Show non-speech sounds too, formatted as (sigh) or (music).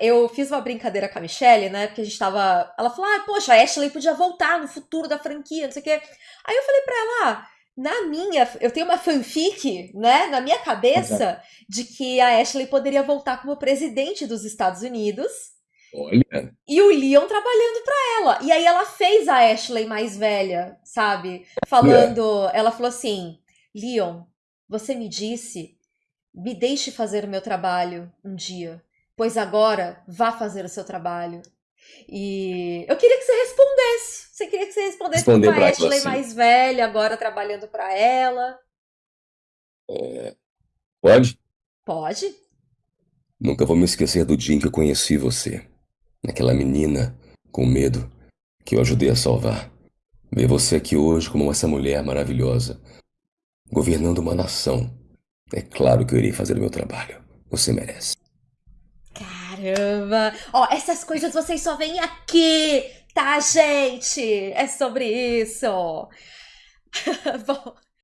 eu fiz uma brincadeira com a Michelle, né? Porque a gente tava. Ela falou: ah, poxa, a Ashley podia voltar no futuro da franquia, não sei o quê. Aí eu falei pra ela: ah, na minha. Eu tenho uma fanfic, né? Na minha cabeça, Exato. de que a Ashley poderia voltar como presidente dos Estados Unidos. Olha. E o Leon trabalhando para ela. E aí ela fez a Ashley mais velha, sabe? Falando. É. Ela falou assim: Leon, você me disse, me deixe fazer o meu trabalho um dia, pois agora vá fazer o seu trabalho. E eu queria que você respondesse. Você queria que você respondesse com a Ashley assim. mais velha, agora trabalhando para ela. É... Pode? Pode. Nunca vou me esquecer do dia em que eu conheci você. Aquela menina com medo que eu ajudei a salvar. Ver você aqui hoje como essa mulher maravilhosa, governando uma nação. É claro que eu irei fazer o meu trabalho. Você merece. Caramba! Ó, essas coisas vocês só veem aqui, tá, gente? É sobre isso. (laughs) Bom.